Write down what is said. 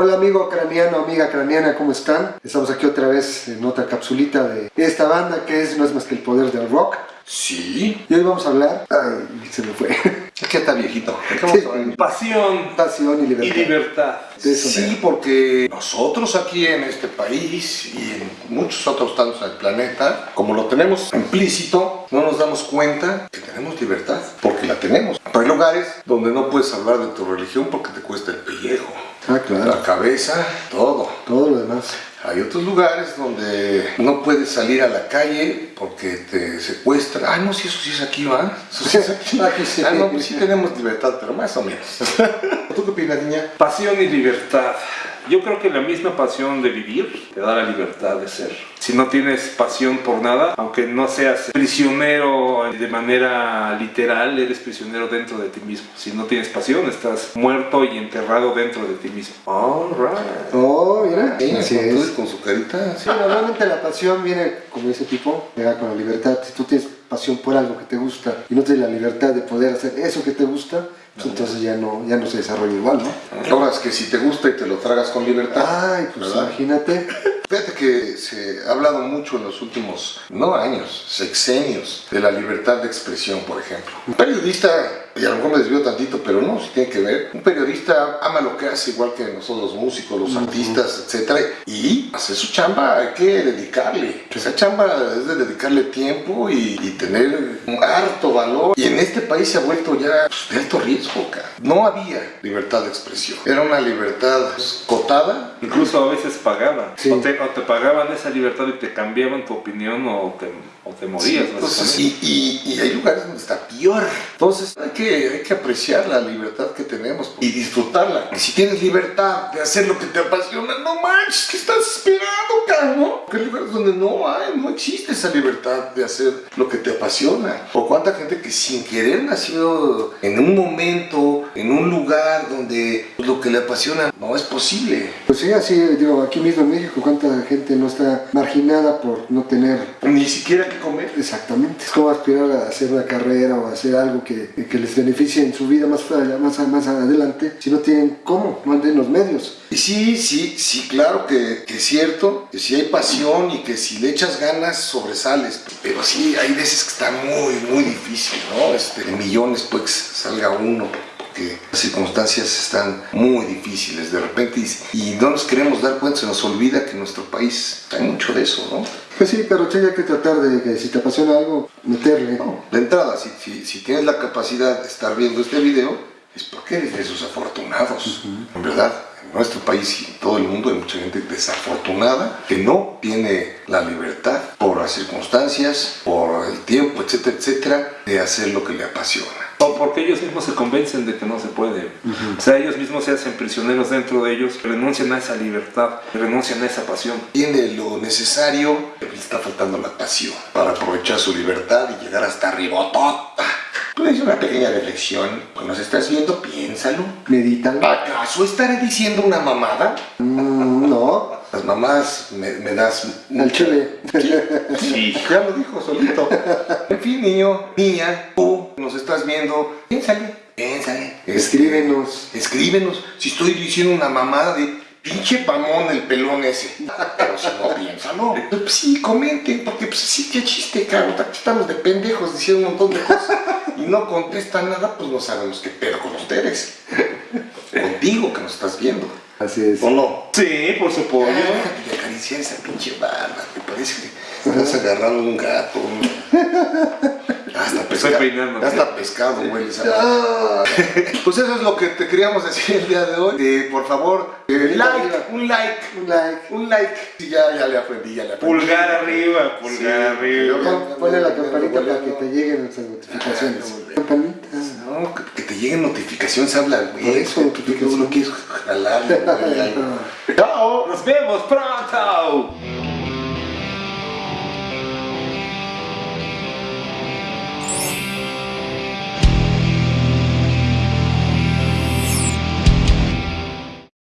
Hola amigo craniano, amiga craniana, ¿cómo están? Estamos aquí otra vez en otra capsulita de esta banda que es no es más que el poder del rock. Sí. Y hoy vamos a hablar... Ay, se me fue. Es que está viejito. Sí. Pasión Pasión y y libertad. libertad. De eso Sí, porque nosotros aquí en este país y en muchos otros tantos del planeta, como lo tenemos implícito, no nos damos cuenta que tenemos libertad, porque la tenemos. Pero hay lugares donde no puedes hablar de tu religión porque te cuesta el pellejo, Ah, claro. la cabeza, todo. Todo lo demás. Hay otros lugares donde no puedes salir a la calle porque te secuestran. Ah, no, sí, eso sí es aquí, ¿va? Eso sí es aquí. Aquí sí. Ah, no, pues sí tenemos libertad, pero más o menos. ¿Tú qué opinas, niña? Pasión y libertad. Yo creo que la misma pasión de vivir te da la libertad de ser. Si no tienes pasión por nada, aunque no seas prisionero de manera literal, eres prisionero dentro de ti mismo. Si no tienes pasión, estás muerto y enterrado dentro de ti mismo. All right. Oh, mira. Sí, Así con, es. con su carita. sí. Normalmente la pasión viene, como ese tipo, llega con la libertad. Si tú tienes pasión por algo que te gusta y no tienes la libertad de poder hacer eso que te gusta, entonces ya no, ya no se desarrolla igual, ¿no? Ahora es que si te gusta y te lo tragas con libertad. Ay, pues ¿verdad? imagínate. Fíjate que se ha hablado mucho en los últimos, no años, sexenios, de la libertad de expresión, por ejemplo. Un periodista, y a lo mejor me desvío tantito, pero no, si tiene que ver, un periodista ama lo que hace igual que nosotros los músicos, los artistas, etc. Y hacer su chamba hay que dedicarle. Esa chamba es de dedicarle tiempo y, y tener un harto valor. Y en este país se ha vuelto ya pues, de alto riesgo, cara. No había libertad de expresión. Era una libertad pues, cotada Incluso a veces pagaban. Sí. O, te, o te pagaban esa libertad y te cambiaban tu opinión o te, o te morías. Sí, entonces, básicamente. y, y- y hay lugares donde está peor. Entonces hay que, hay que apreciar la libertad que tenemos y disfrutarla. Y si tienes libertad de hacer lo que te apasiona, no manches, ¿qué estás esperando, cabrón? Porque hay lugares donde no hay, no existe esa libertad de hacer lo que te apasiona. O cuánta gente que sin querer nació en un momento, en un lugar donde lo que le apasiona no es posible. Pues sí, así, digo, aquí mismo en México, cuánta gente no está marginada por no tener Ni siquiera que comer. Exactamente. Es como aspirar a hacer una carrera o a hacer algo que, que les beneficie en su vida más, más, más adelante si no tienen cómo, no tienen los medios. Y sí, sí, sí, claro que, que es cierto, que si hay pasión y que si le echas ganas sobresales, pero sí hay veces que está muy, muy difícil, ¿no? Este, millones pues salga uno, porque las circunstancias están muy difíciles de repente y, y no nos queremos dar cuenta, se nos olvida que en nuestro país hay mucho de eso, ¿no? Pues sí, pero sí hay que tratar de que si te apasiona algo, meterle. No, de entrada, si, si, si tienes la capacidad de estar viendo este video, es porque eres de esos afortunados. En verdad, en nuestro país y en todo el mundo hay mucha gente desafortunada que no tiene la libertad por las circunstancias, por el tiempo, etcétera, etcétera, de hacer lo que le apasiona. O porque ellos mismos se convencen de que no se puede. O sea, ellos mismos se hacen prisioneros dentro de ellos, renuncian a esa libertad, renuncian a esa pasión. Tiene lo necesario, pero le está faltando la pasión para aprovechar su libertad y llegar hasta arribotota. Pues una pequeña reflexión. Cuando nos estás viendo, piénsalo. Medítalo. ¿Acaso estaré diciendo una mamada? Mm, no, Las mamás me, me das... al chile. Sí. Ya lo dijo solito. En fin, niño, niña, tú nos estás viendo, piénsale, piénsale. Escríbenos. Escríbenos. Si estoy diciendo una mamada de pinche pamón el pelón ese. Pero si no, piénsalo. Pues sí, comenten, porque pues sí, qué chiste, cabrón. Aquí estamos de pendejos diciendo un montón de cosas y no contestan nada, pues no sabemos qué pedo con ustedes. Contigo que nos estás viendo. Así es. ¿O no? Sí, por supuesto. Déjate de acariciar esa pinche barba, me parece que estás agarrando un gato. Hasta Estoy pescado. peinando. Hasta pescado, güey. Pues eso es lo que te queríamos decir el día de hoy. Eh, por favor, eh, like, un like, Un like. un like. Sí, ya, ya le aprendí, ya le aprendí. Pulgar arriba, pulgar Sí, arriba. Pon- Ponle la campanita para que te lleguen nuestras notificaciones. Ah. No, que, te lleguen notificaciones, habla, güey. Por eso, Tú- no quieres jalarle, güey, algo. Nos vemos pronto.